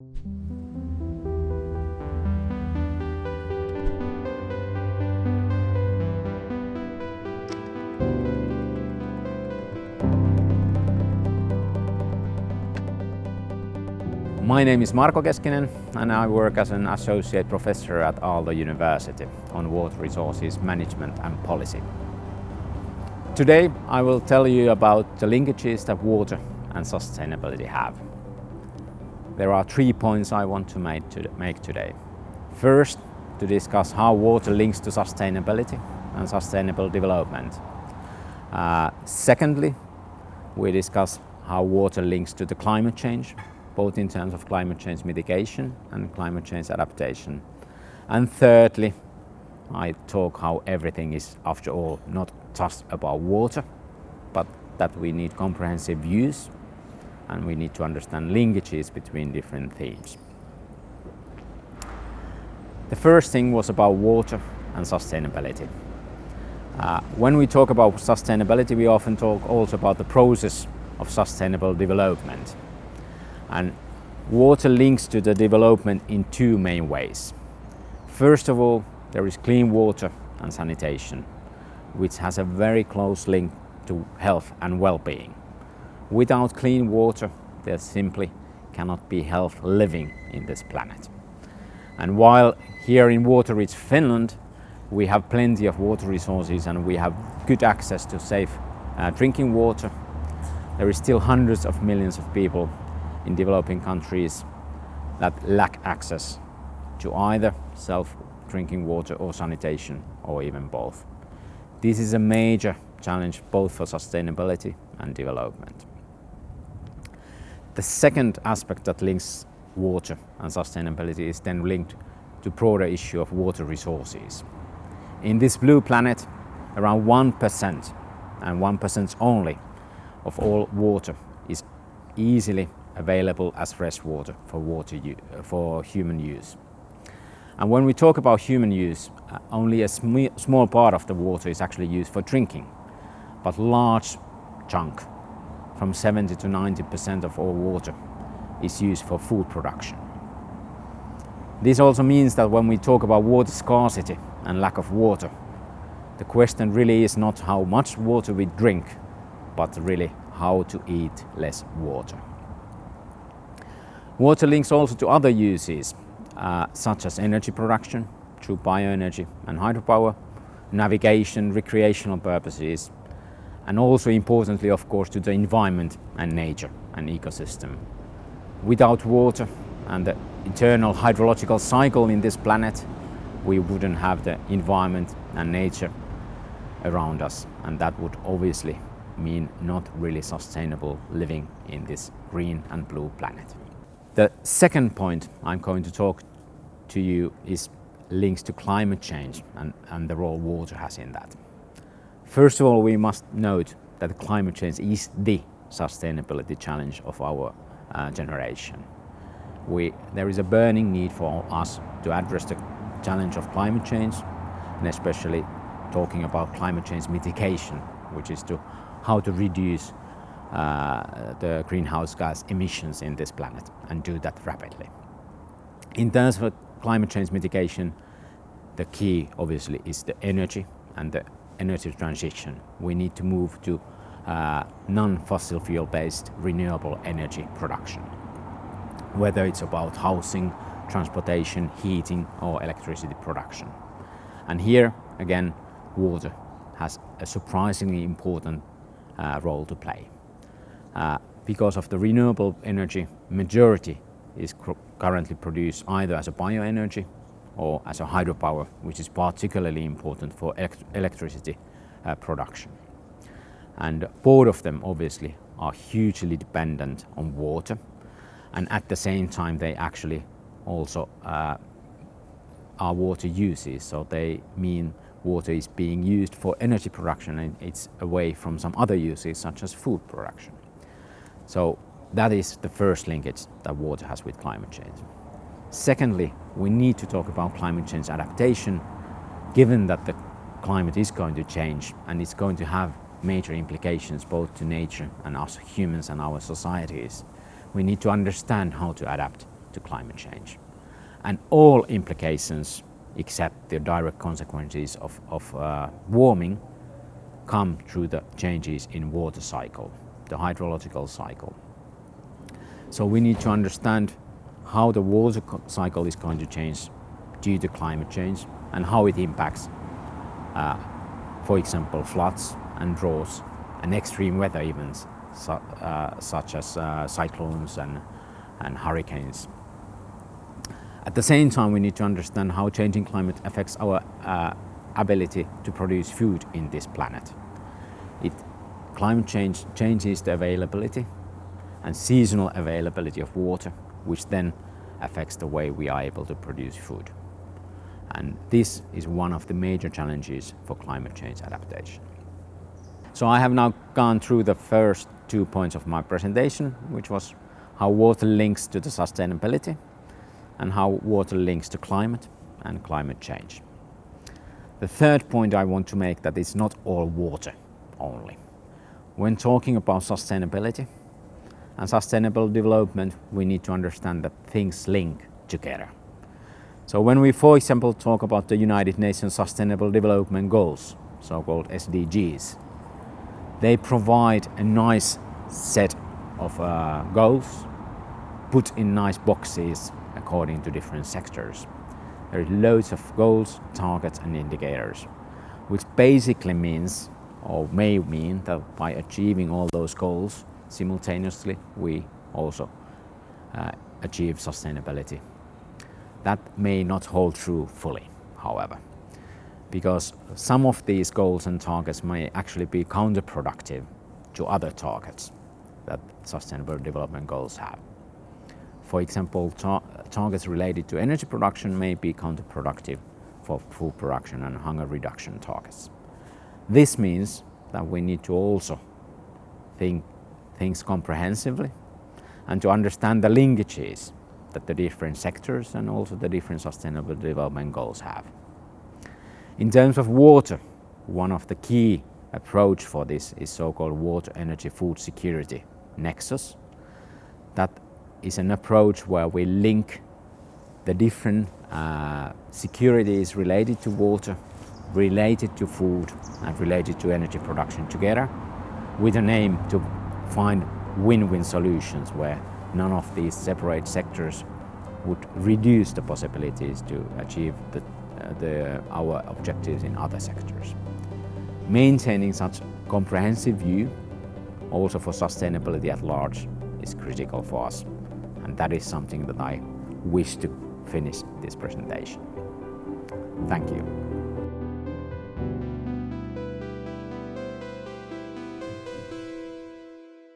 My name is Marko Keskinen and I work as an associate professor at Aalto University on water resources management and policy. Today I will tell you about the linkages that water and sustainability have. There are three points I want to make, today. First, to discuss how water links to sustainability and sustainable development. Uh, secondly, we discuss how water links to the climate change both in terms of climate change mitigation and climate change adaptation. And thirdly, I talk how everything is, after all, not just about water, but that we need comprehensive views and we need to understand linkages between different themes. The first thing was about water and sustainability. Uh, when we talk about sustainability, we often talk also about the process of sustainable development. And water links to the development in two main ways. First of all, there is clean water and sanitation, which has a very close link to health and well-being. Without clean water, there simply cannot be health living in this planet. And while here in water-rich Finland, we have plenty of water resources and we have good access to safe uh, drinking water, there is still hundreds of millions of people in developing countries that lack access to either self drinking water or sanitation or even both. This is a major challenge both for sustainability and development. The second aspect that links water and sustainability is then linked to broader issue of water resources. In this blue planet, around 1% and 1% only of all water is easily available as fresh water for, water for human use. And when we talk about human use, uh, only a sm small part of the water is actually used for drinking, but large chunk, from 70 to 90% of all water, is used for food production. This also means that when we talk about water scarcity and lack of water, the question really is not how much water we drink, but really how to eat less water. Water links also to other uses, uh, such as energy production through bioenergy and hydropower, navigation, recreational purposes, and also importantly, of course, to the environment and nature and ecosystem. Without water and the eternal hydrological cycle in this planet, we wouldn't have the environment and nature around us, and that would obviously mean not really sustainable living in this green and blue planet. The second point I'm going to talk to you is links to climate change and, and the role water has in that. First of all, we must note that climate change is the sustainability challenge of our uh, generation. We, there is a burning need for us to address the challenge of climate change and especially talking about climate change mitigation, which is to how to reduce uh, the greenhouse gas emissions in this planet and do that rapidly. In terms of climate change mitigation, the key obviously is the energy and the energy transition. We need to move to uh, non-fossil fuel based renewable energy production. Whether it's about housing, transportation, heating or electricity production. And here again water has a surprisingly important uh, role to play. Uh, because of the renewable energy, majority is currently produced either as a bioenergy or as a hydropower, which is particularly important for elect electricity uh, production. And both of them obviously are hugely dependent on water and at the same time they actually also uh, are water uses, so they mean water is being used for energy production and it's away from some other uses such as food production. So that is the first linkage that water has with climate change. Secondly, we need to talk about climate change adaptation, given that the climate is going to change and it's going to have major implications both to nature and us humans and our societies. We need to understand how to adapt to climate change. And all implications except the direct consequences of, of uh, warming come through the changes in water cycle, the hydrological cycle. So we need to understand how the water cycle is going to change due to climate change and how it impacts, uh, for example, floods and droughts and extreme weather events uh, such as uh, cyclones and, and hurricanes. At the same time, we need to understand how changing climate affects our uh, ability to produce food in this planet. It, climate change changes the availability and seasonal availability of water, which then affects the way we are able to produce food. And this is one of the major challenges for climate change adaptation. So I have now gone through the first two points of my presentation, which was how water links to the sustainability and how water links to climate and climate change. The third point I want to make that it's not all water only. When talking about sustainability and sustainable development, we need to understand that things link together. So when we, for example, talk about the United Nations Sustainable Development Goals, so-called SDGs, they provide a nice set of uh, goals put in nice boxes according to different sectors. There are loads of goals, targets and indicators, which basically means or may mean that by achieving all those goals simultaneously we also uh, achieve sustainability that may not hold true fully, however, because some of these goals and targets may actually be counterproductive to other targets that Sustainable Development Goals have. For example, tar targets related to energy production may be counterproductive for food production and hunger reduction targets. This means that we need to also think things comprehensively and to understand the linkages that the different sectors and also the different sustainable development goals have. In terms of water, one of the key approach for this is so-called water energy food security nexus. That is an approach where we link the different uh, securities related to water, related to food and related to energy production together with an aim to find win-win solutions where none of these separate sectors would reduce the possibilities to achieve the, uh, the, our objectives in other sectors. Maintaining such comprehensive view also for sustainability at large is critical for us and that is something that I wish to finish this presentation. Thank you.